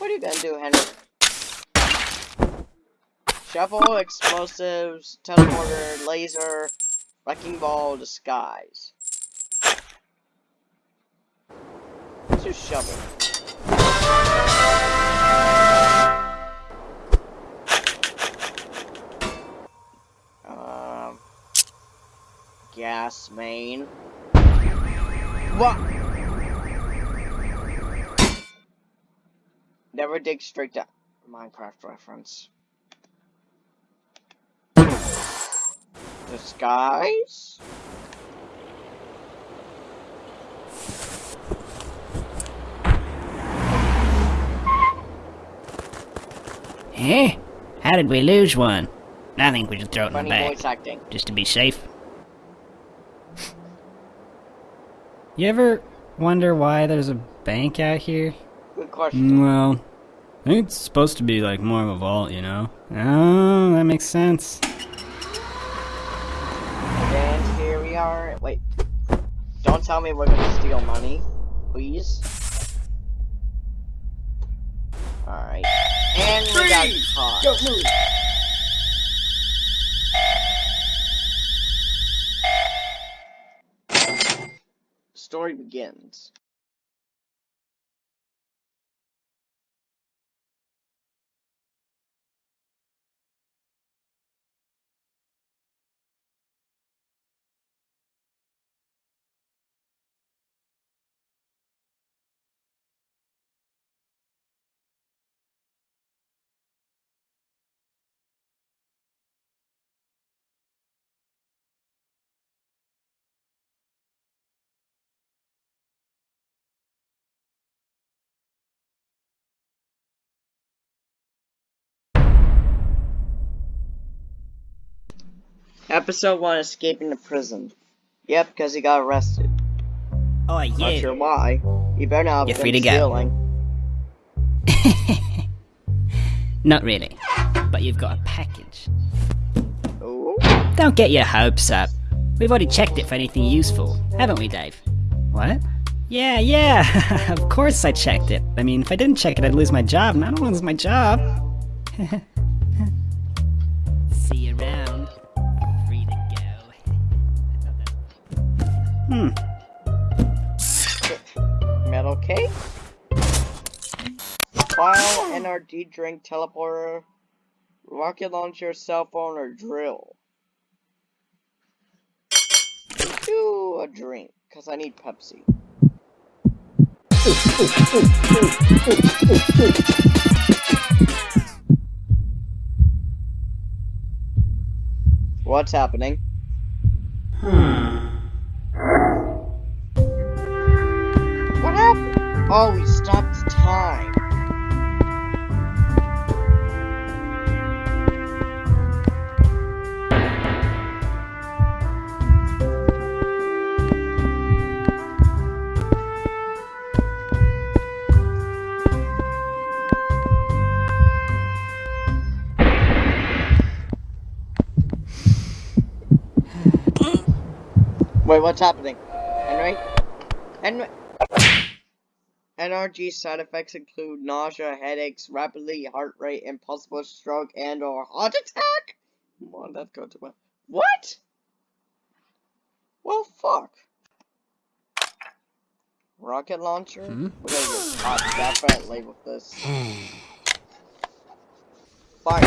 What are you gonna do, Henry? Shovel, explosives, teleporter, laser, wrecking ball, disguise. Let's shovel. Um, gas main. What? Never dig straight down. Minecraft reference. Disguise? Eh? How did we lose one? I think we should throw it in the Funny bag, acting. just to be safe. you ever wonder why there's a bank out here? Good question. Mm, Well, I think it's supposed to be like more of a vault, you know? Oh, that makes sense. And here we are. Wait. Don't tell me we're gonna steal money, please. Alright. And we got caught. Don't move. Story begins. Episode 1 Escaping the Prison. Yep, because he got arrested. Oh, yeah. Not sure why. He better not have You're free to go. stealing. Not really. But you've got a package. Oh, Don't get your hopes up. We've already checked it for anything useful, haven't we, Dave? What? Yeah, yeah. of course I checked it. I mean, if I didn't check it, I'd lose my job, and I don't want to lose my job. hmm. metal cake? File, NRG drink, teleporter, rocket launcher, cell phone, or drill. Do a drink, because I need Pepsi. What's happening? What Oh, we stopped time. Wait, what's happening? Henry? Henry? NRG side effects include nausea, headaches, rapidly heart rate, impossible stroke, and or heart attack? Come on, that go to my... What? Well, fuck. Rocket launcher? Hmm? We're gonna get caught definitely with this. Fire.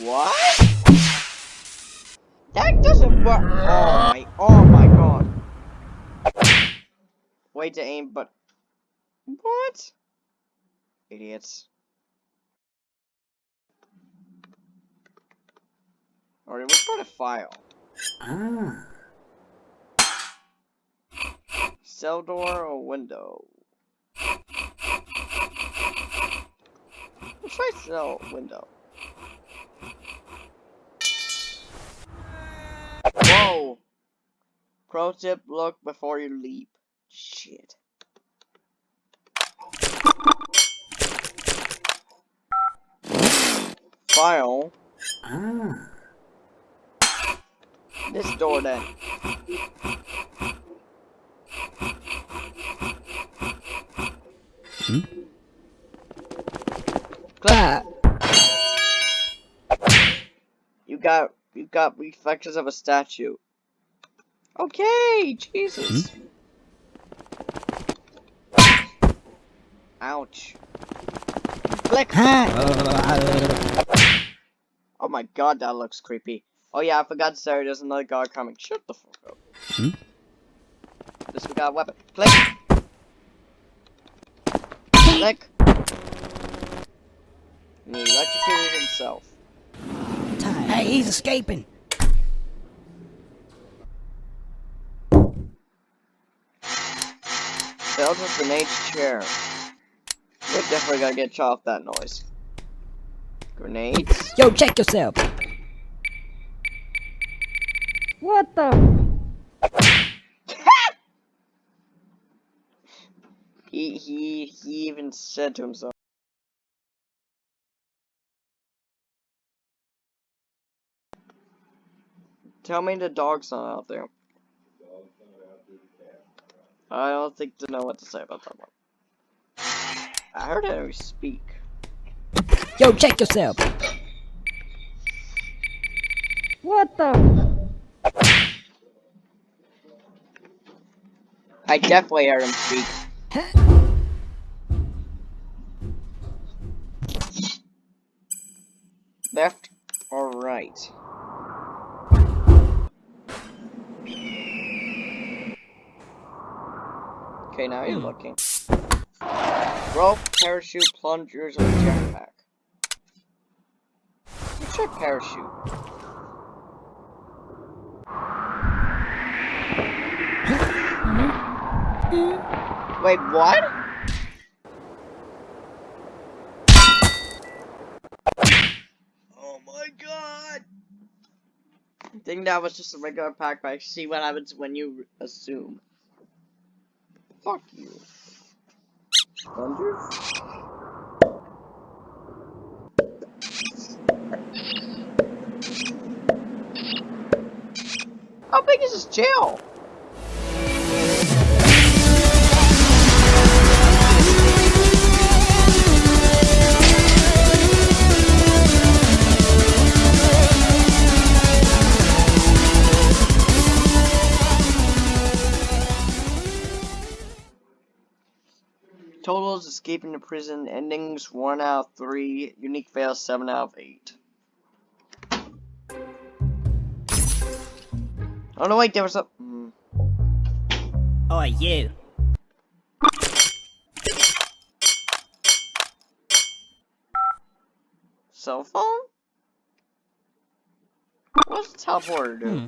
What? That doesn't work. Oh my, oh my god. Way to aim, but what? Idiots. Alright, let's try file. Ah. Cell door or window? Let's try cell window. Whoa! Pro tip, look before you leap. Shit. File. Ah. This door then. Hmm? Clap. You got you got reflections of a statue. Okay, Jesus. Ouch. Click. Oh my god, that looks creepy. Oh yeah, I forgot to say there's another guard coming. Shut the fuck up. Hmm? This we got a weapon. Click. Click. And he electrocuted himself. Hey, he's escaping. Failed with grenade's chair. We're definitely gonna get shot off that noise. Grenades. Yo, check yourself. What the? He he he even said to himself. Tell me the dog's not out there. I don't think to know what to say about that one. I heard Henry speak. Yo, check yourself. What the? I definitely heard him speak. Left or right? Okay, now you're hmm. looking. Rope, parachute, plungers, or jetpack. Let's check parachute. Wait, what? Oh my god! I think that was just a regular pack, but I see what happens when you assume. Fuck you. Plungers? How big is this jail? Escaping the prison, endings 1 out of 3, unique fails 7 out of 8. Oh no, wait, there was a. Mm. Oh, you. Cell phone? What's the teleporter do? Hmm.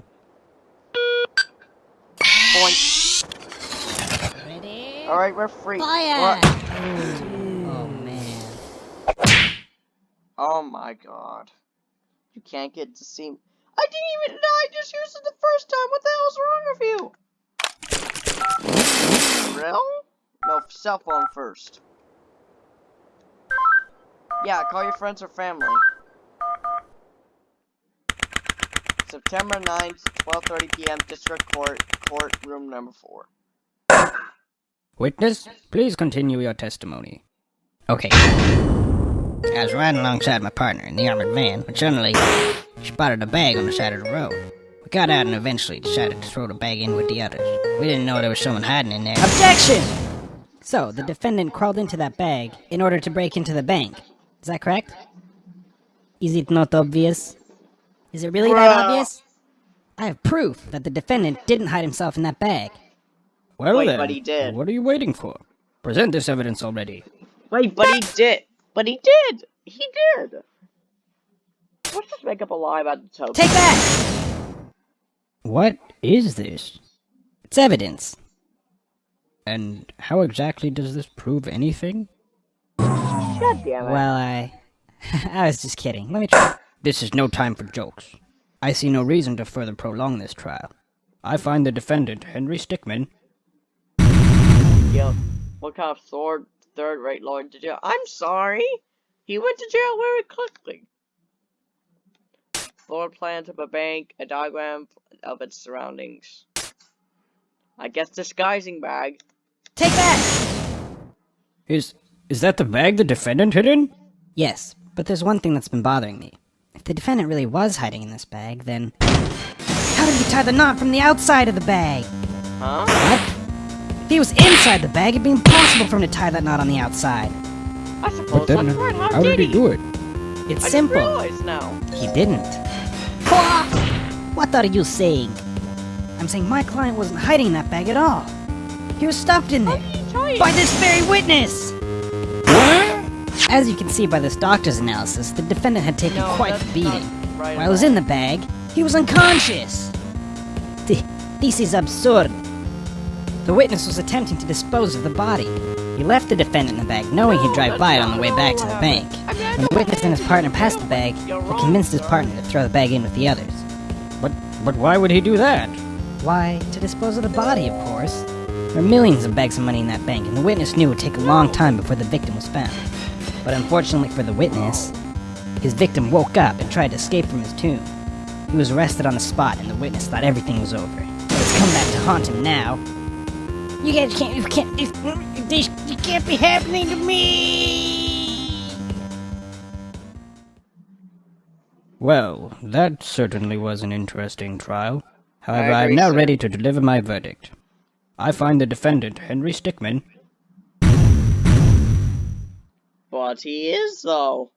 Boink. Alright, we're free. Fire! What? Oh, man. Oh my god. You can't get to see. me. I didn't even. Know I just used it the first time. What the hell's wrong with you? Real? No, cell phone first. Yeah, call your friends or family. September 9th, 12.30 p.m., District Court, Court Room number 4. Witness, please continue your testimony. Okay. I was riding alongside my partner in the armored van when suddenly she spotted a bag on the side of the road. We got out and eventually decided to throw the bag in with the others. We didn't know there was someone hiding in there. Objection! So, the defendant crawled into that bag in order to break into the bank. Is that correct? Is it not obvious? Is it really that obvious? I have proof that the defendant didn't hide himself in that bag. Well Wait, then, but he did. what are you waiting for? Present this evidence already. Wait, but he did. But he did. He did. Let's just make up a lie about the token. Take that! What is this? It's evidence. And how exactly does this prove anything? God damn it. Well, I I was just kidding. Let me try. This is no time for jokes. I see no reason to further prolong this trial. I find the defendant, Henry Stickmin, Yep. What kind of third third rate lord did you? I'm sorry. He went to jail very quickly. Floor plan of a bank, a diagram of its surroundings. I guess disguising bag. Take that! Is is that the bag the defendant hid in? Yes, but there's one thing that's been bothering me. If the defendant really was hiding in this bag, then. How did he tie the knot from the outside of the bag? Huh? What? If he was inside the bag, it'd be impossible for him to tie that knot on the outside. I suppose But then, that's right. How, how did he do it? It's I simple. Just realized now. He didn't. What are you saying? I'm saying my client wasn't hiding that bag at all. He was stuffed in there. By this very witness! As you can see by this doctor's analysis, the defendant had taken No, quite that's the beating. right While he was in the bag, he was unconscious. Th- This is absurd. The witness was attempting to dispose of the body. He left the defendant in the bag, knowing he'd drive by it on the way back to the bank. happened. I mean, I When the witness and his partner passed the bag, he convinced his partner to throw the bag in with the others. But but why would he do that? Why, to dispose of the body, of course. There were millions of bags of money in that bank, and the witness knew it would take a long time before the victim was found. But unfortunately for the witness, his victim woke up and tried to escape from his tomb. He was arrested on the spot, and the witness thought everything was over. But it's come back to haunt him now. You guys can't, you can't, this, this, you can't be happening to me! Well, that certainly was an interesting trial. However, I, am now sir. ready to deliver my verdict. I find the defendant, Henry Stickmin, But he is though.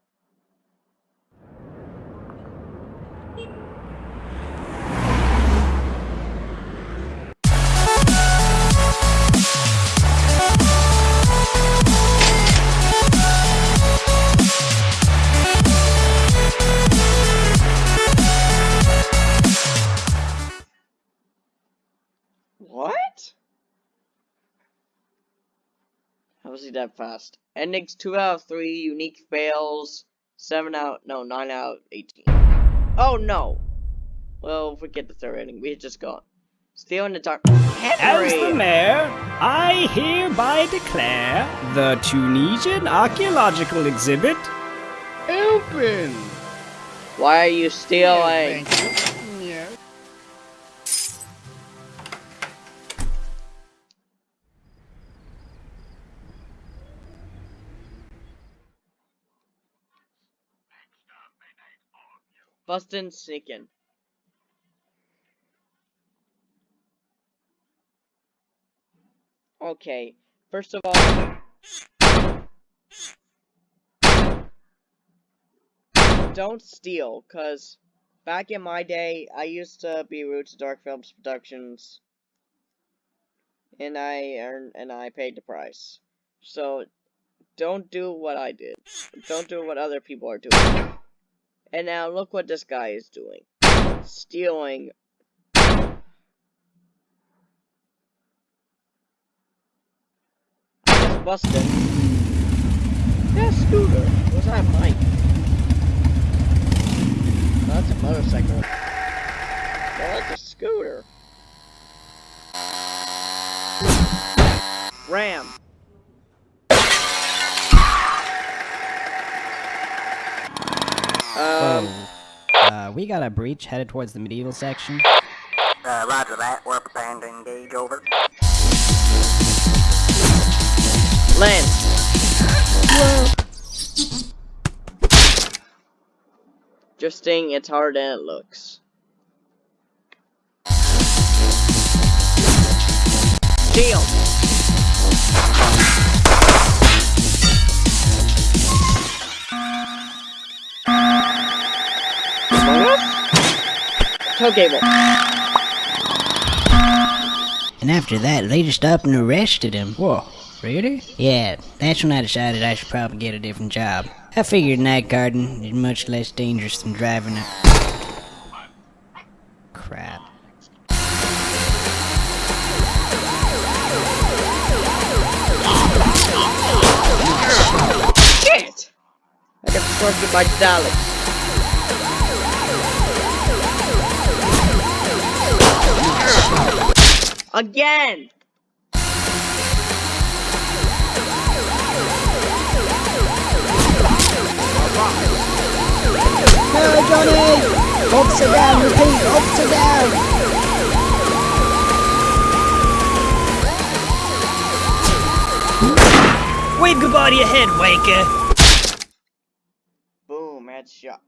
How was that fast? Endings 2 out of 3, unique fails, 7 out, no, 9 out of 18. Oh no! Well, forget the third ending, we had just got. Still in the dark. As the mayor, I hereby declare the Tunisian archaeological exhibit open. Why are you stealing? Bustin' sneaking. Okay, first of all, don't steal, cause back in my day, I used to be rude to Dark Films Productions, and I earned and I paid the price. So, don't do what I did. Don't do what other people are doing. And now look what this guy is doing. Stealing. Just busted. Yeah, scooter. What's that bike? Oh, that's a motorcycle. Oh, that's a scooter. Ram. Um, Uh, we got a breach headed towards the medieval section. Uh, roger that. We're preparing to engage over. Lance. Just saying it's harder than it looks. Shield. Tow cable. And after that, they just up and arrested him. Whoa, really? Yeah, that's when I decided I should probably get a different job. I figured night guarding is much less dangerous than driving a... Crap. Shit! I got constructed by Daleks. Again! No, Johnny! Upside down, repeat, upside down! Wave goodbye to your head, wanker! Boom, headshot.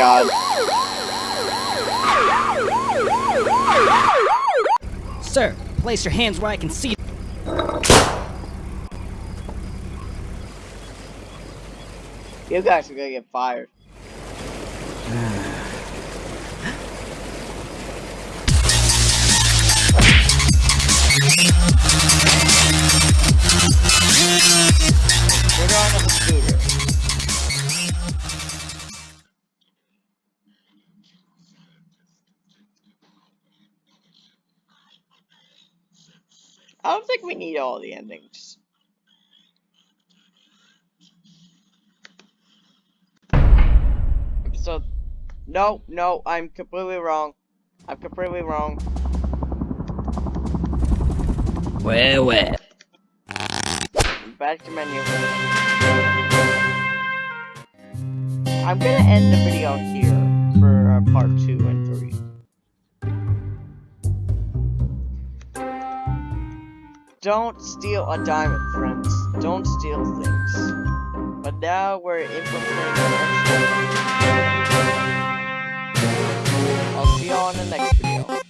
God. Sir, place your hands where I can see. You guys are gonna get fired. Think we need all the endings. So, no, no, I'm completely wrong. I'm completely wrong. Well, well. Back to menu. I'm gonna end the video here for uh, part two and Don't steal a diamond, friends. Don't steal things. But now we're infiltrating. I'll see you in the next video.